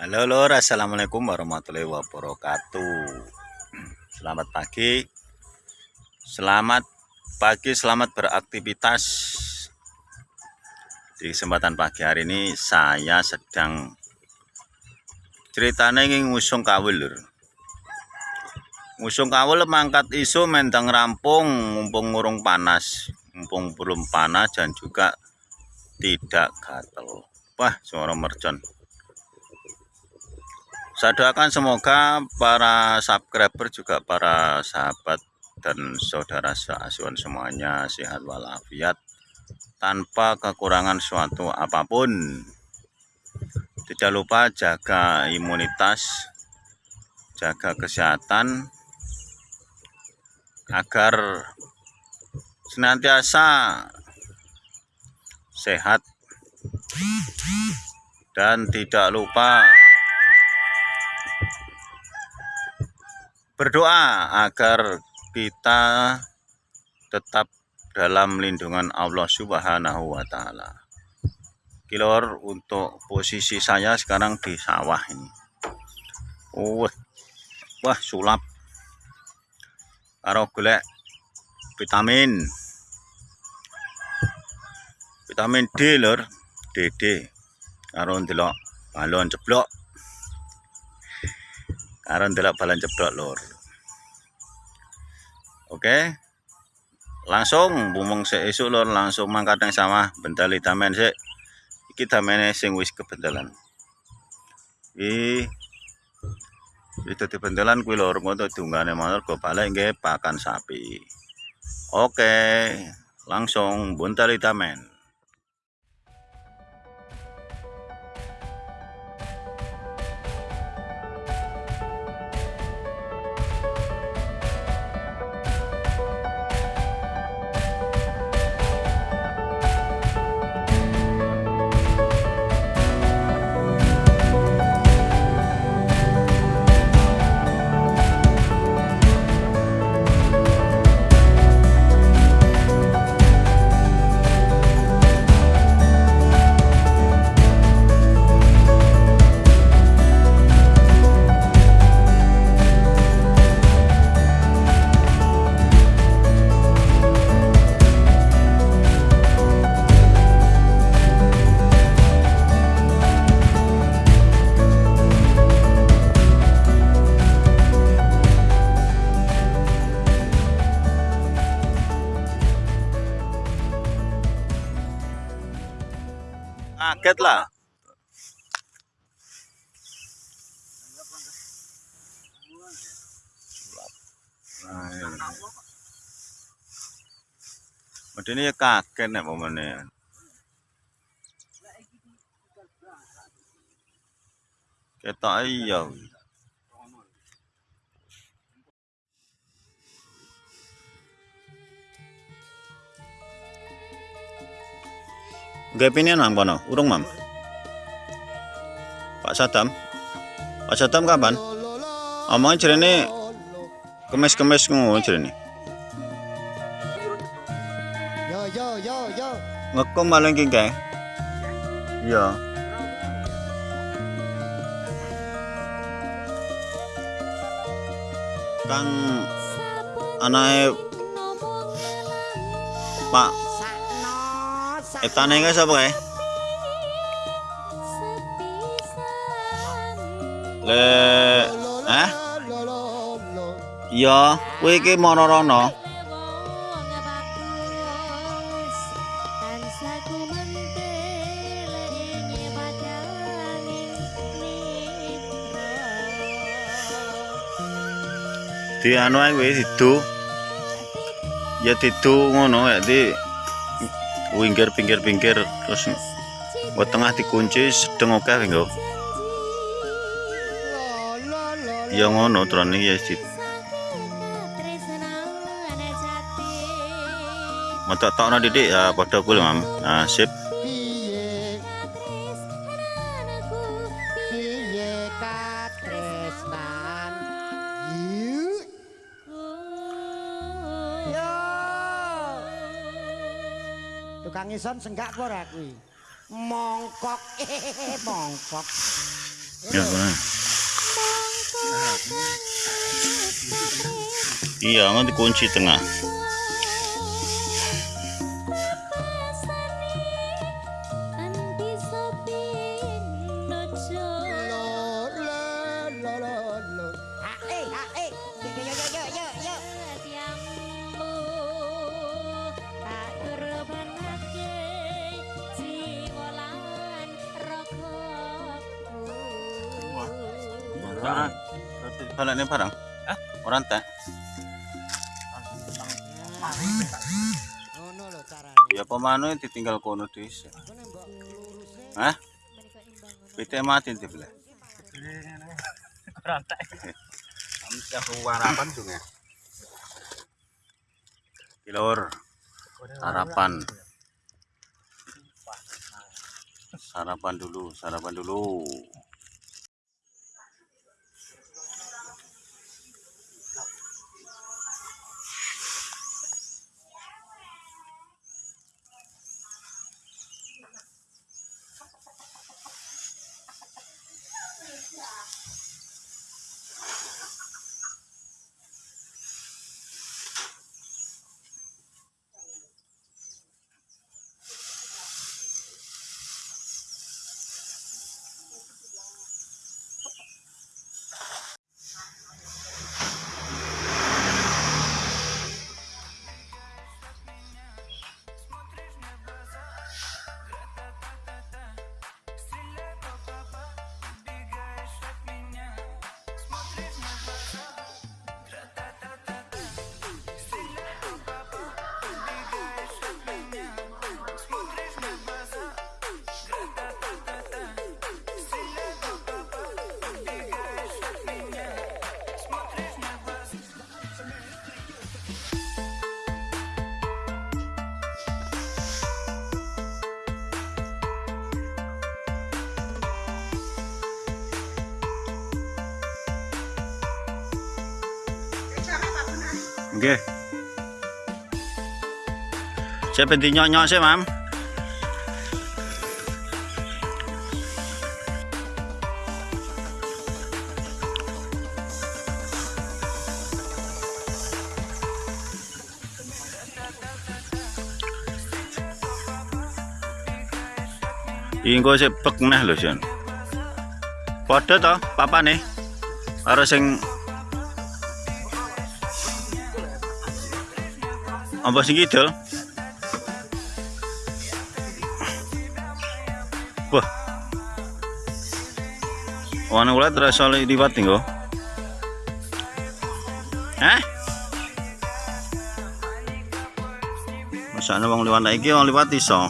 Halo lor, assalamualaikum warahmatullahi wabarakatuh. Selamat pagi, selamat pagi, selamat beraktivitas. Di kesempatan pagi hari ini saya sedang ceritanya ingin ngusung kawul lor. Ngusung kawul mangkat isu mentang rampung, mumpung ngurung panas, mumpung belum panas dan juga tidak gatel. Wah, suara mercon. Saya doakan semoga para subscriber juga para sahabat dan saudara seasuhan semuanya sehat walafiat tanpa kekurangan suatu apa pun. Tidak lupa jaga imunitas, jaga kesehatan agar senantiasa sehat dan tidak lupa berdoa agar kita tetap dalam lindungan Allah Subhanahu wa taala. Kilor untuk posisi saya sekarang di sawah ini. Oh, wah sulap. Karo golek vitamin. Vitamin D lor, DD. Karo balon ceblok. Karo ndelok balon ceblok lor. Oke. Langsung bumung sik esuk lur langsung mangkat nang sawah bentali tamen sik. Iki tamene sing wis kebentalan. Iki itu di bentelan kuwi lur ngono dungane motor go balik nggih pakan sapi. Oke, langsung buntali tamen. Kaget lah nah, ini ya kaget nih momennya kita iya Gapinnya nang kono, urung mam. Pak Sadam. Pak Sadam kapan? Omongin jerene kemes-kemes ngono jerene. Yo yo yo yo. Ngekom maling ki Iya. Kang anake Pak Etane ka sapa kae? Le, eh? Ya, kowe iki mararana. Di anu ae wis sido. Ya tidu ngono kae, di winggir pinggir pinggir terus buat tengah dikunci sedeng oke okay, ya ngono terus ya sih. Mata tak nadi ya pada Mam. nah, sip. Tukang ison senggak apa ora kuwi mongkok mongkok Ya, benar. Iya, nanti kunci tengah. Nah, balik ini barang. Hah? Orang tak? Ngono lho carane. Ya pemanu ditinggal kono luruse Hah? Pite mati dibelah. Rantai. harapan sungai. Kilor sarapan. Sarapan dulu, sarapan dulu. Nggih. Saya penting nyok-nyok sih, Mam. Ingko sik pek neh lho, Sion. Padha to papane? Karo sing apa sing kidul? Wah. Wana kula terasa liwat nih kok. Hah? Masane wong liwat iki wong liwat iso.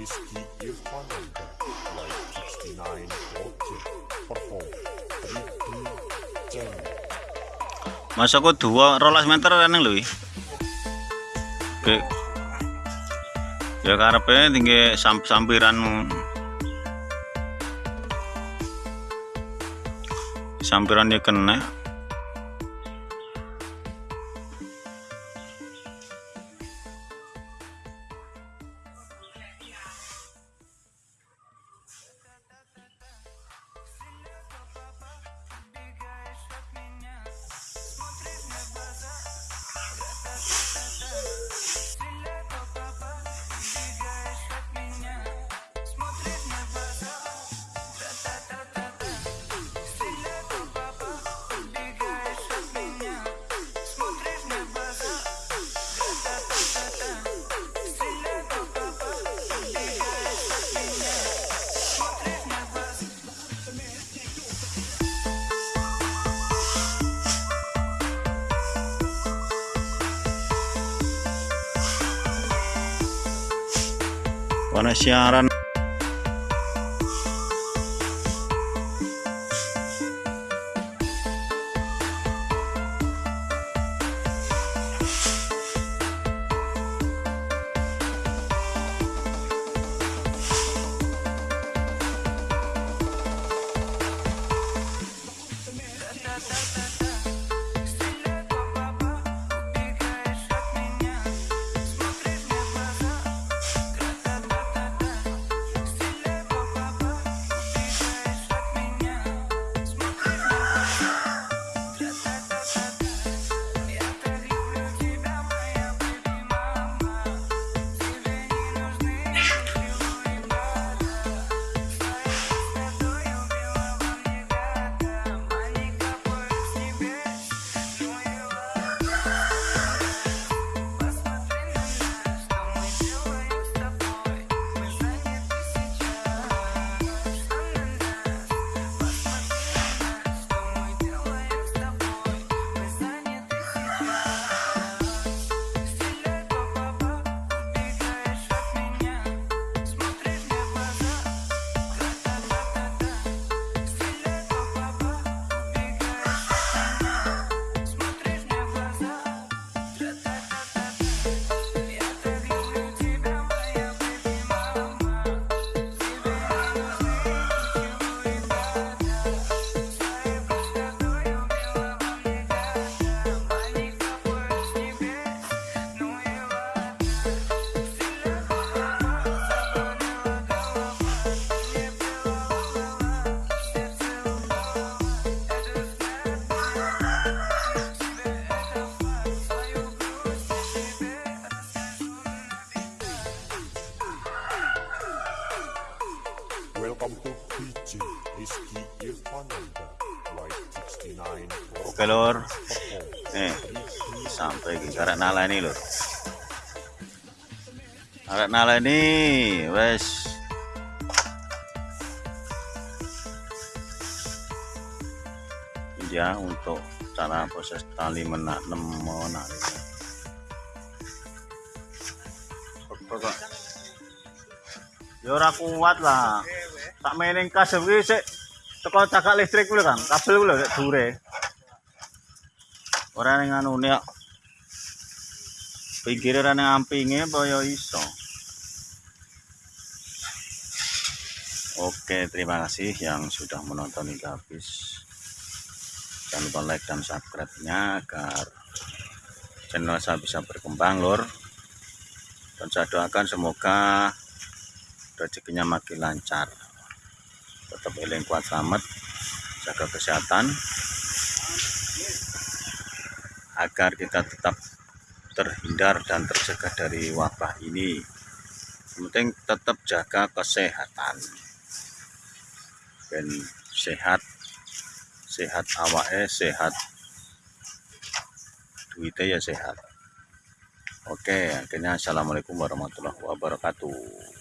Rizky Irfananda Live 69 Project Perform 3D Channel Masa kok dua rolas meter kan lho. Oke. Ya karepe tinggi sam sampiran sampiran dia kena warna oke lor nih sampai ke karek nala ini lor karek nala ini wes. Ya untuk cara proses tali menak menari kok ya ora kuat lah. Tak mainin kas kuwi sik. Teko cakak listrik kuwi kan kabel kuwi lho nek dure ora ning anune kok pinggire ora ning ampinge ya iso Oke, terima kasih yang sudah menonton hingga habis. Jangan lupa like dan subscribe-nya agar channel saya bisa berkembang, Lur. Dan saya doakan semoga rezekinya makin lancar. Tetap eling kuat selamat, jaga kesehatan agar kita tetap terhindar dan terjaga dari wabah ini. Yang penting tetap jaga kesehatan. Ben sehat, sehat awake, sehat duitnya ya sehat. Oke, akhirnya assalamualaikum warahmatullahi wabarakatuh.